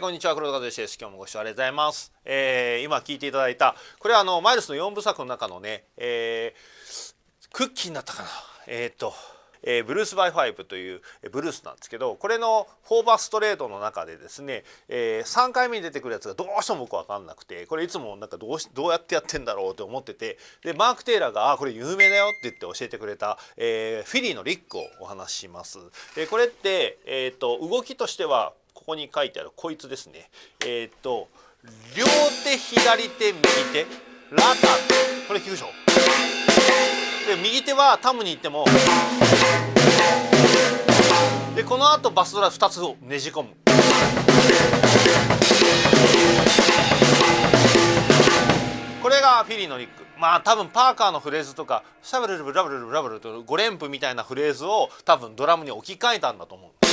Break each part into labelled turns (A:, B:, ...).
A: こんにちは黒田和義です。今日もご視聴ありがとうございます、えー、今聞いていただいたこれはあのマイルスの4部作の中のね、えー、クッキンになったかな。えっ、とえー、 Blues by Five というえブルースなんですけどこれのフォーバーストレードの中でですね、えー、3回目に出てくるやつがどうしても僕分かんなくてこれいつもなんかどうしどうやってやってんだろうと思っててでマーク・テイラーが「あこれ有名だよ」って言って教えてくれた、えー、フィリーのリックをお話しします。でこれって、えーと動きとしてはここに書いてあるこいつですね。えっ、と両手左手右手。ラタこれ聞くでしょ？で右手はタムに行っても。でこの後バスドラ2つをねじ込む。これがフィリーのリック。まあ多分パーカーのフレーズとかシャブルルブラブルルブラブルと5連符みたいなフレーズを多分ドラムに置き換えたんだと思う。で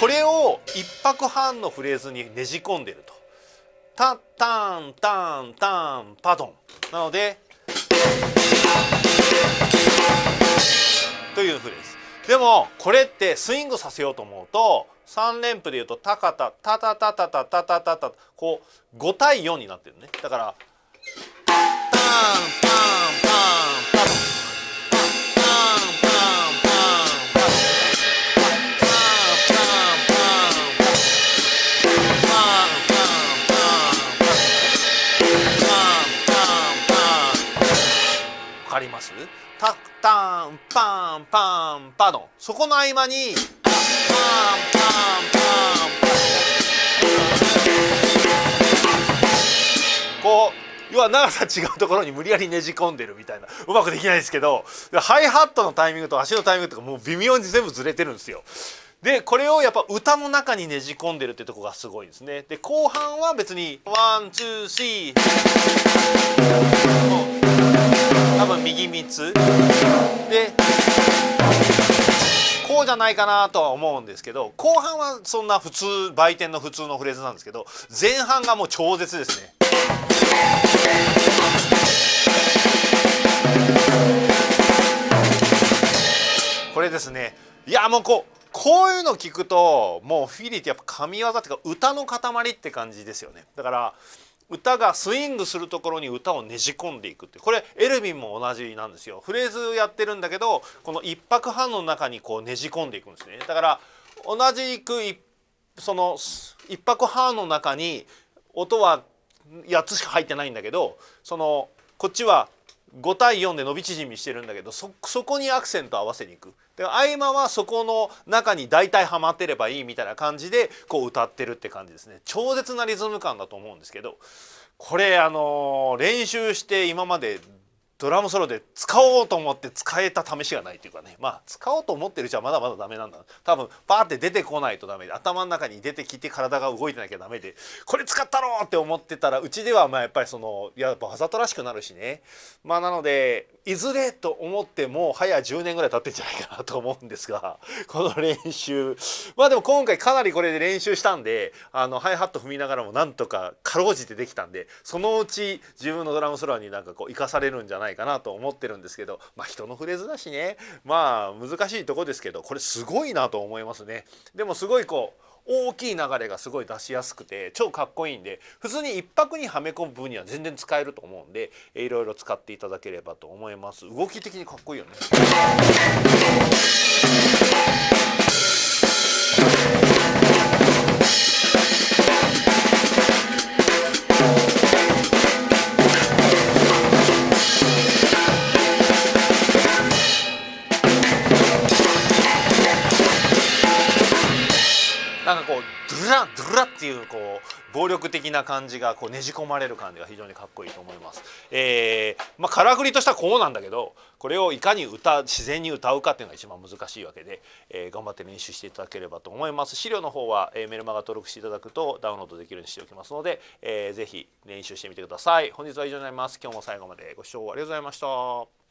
A: これを1拍半のフレーズにねじ込んでると。タタンタンタンパドン。なのでというフレーズ。でもこれってスイングさせようと思うと3連符でいうとタカタタタタタタタタタタこう5対4になってるね。だからかります？タタンパンパンパドン。そこの合間にパンパンパン。要は長さ違うところに無理やりねじ込んでるみたいな。うまくできないですけど。ハイハットのタイミングと足のタイミングとかもう微妙に全部ずれてるんですよ。でこれをやっぱ歌の中にねじ込んでるってとこがすごいですね。で後半は別に one two three。多分右3つ。でこうじゃないかなとは思うんですけど後半はそんな普通売店の普通のフレーズなんですけど前半がもう超絶ですね。これですね。いやもうこうこういうの聞くともうフィリーってやっぱ神業っていうか歌の塊って感じですよね。だから歌がスイングするところに歌をねじ込んでいくってこれエルヴィンも同じなんですよ。フレーズやってるんだけどこの一拍半の中にこうねじ込んでいくんですね。だから同じくその一拍半の中に音は8つしか入ってないんだけどそのこっちは5対4で伸び縮みしてるんだけどそこにアクセント合わせにいく。で合間はそこの中に大体はまってればいいみたいな感じでこう歌ってるって感じですね。超絶なリズム感だと思うんですけどこれあの練習して今までドラムソロで使おうと思って使えた試しがないというかね。まあ使おうと思ってるうちはまだまだダメなんだ。多分パーって出てこないとダメで頭の中に出てきて体が動いてなきゃダメでこれ使ったろうって思ってたらうちではまあやっぱりそのやっぱわざとらしくなるしね。まあなのでいずれと思っても早10年ぐらい経ってんじゃないかなと思うんですがこの練習。まあでも今回かなりこれで練習したんであのハイハット踏みながらもなんとかかろうじてできたんでそのうち自分のドラムソロになんかこう生かされるんじゃないないかなと思ってるんですけどまあ人のフレーズだしね。まあ難しいとこですけどこれすごいなと思いますね。でもすごいこう大きい流れがすごい出しやすくて超かっこいいんで普通に1泊にはめ込む分には全然使えると思うんでいろいろ使っていただければと思います。動き的にかっこいいよね。なんかこうドゥラドゥラっていうこう暴力的な感じがこうねじ込まれる感じが非常にかっこいいと思います。えー、まあからくりとしたらこうなんだけどこれをいかに歌自然に歌うかっていうのが一番難しいわけで、えー、頑張って練習していただければと思います。資料の方は、えー、メルマガ登録していただくとダウンロードできるようにしておきますので、えー、ぜひ練習してみてください。本日は以上になります。今日も最後までご視聴ありがとうございました。